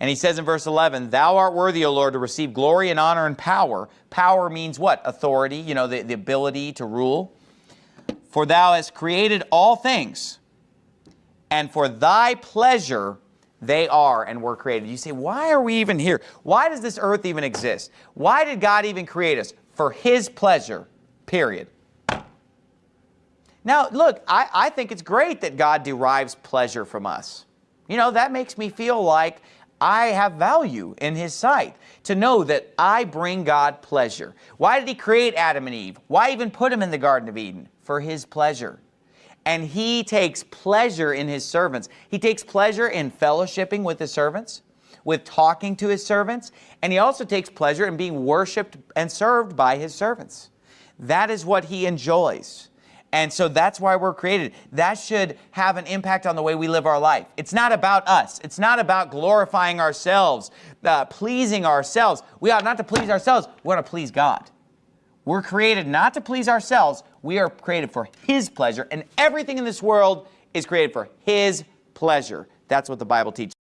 And he says in verse 11, Thou art worthy, O Lord, to receive glory and honor and power. Power means what? Authority, you know, the, the ability to rule. For thou hast created all things, and for thy pleasure they are and were created. You say, why are we even here? Why does this earth even exist? Why did God even create us? For his pleasure, period. Now, look, I, I think it's great that God derives pleasure from us. You know, that makes me feel like I have value in his sight to know that I bring God pleasure. Why did he create Adam and Eve? Why even put them in the Garden of Eden? For his pleasure. And he takes pleasure in his servants. He takes pleasure in fellowshipping with his servants, with talking to his servants, and he also takes pleasure in being worshiped and served by his servants. That is what he enjoys. And so that's why we're created. That should have an impact on the way we live our life. It's not about us. It's not about glorifying ourselves, uh, pleasing ourselves. We ought not to please ourselves. We want to please God. We're created not to please ourselves. We are created for His pleasure. And everything in this world is created for His pleasure. That's what the Bible teaches.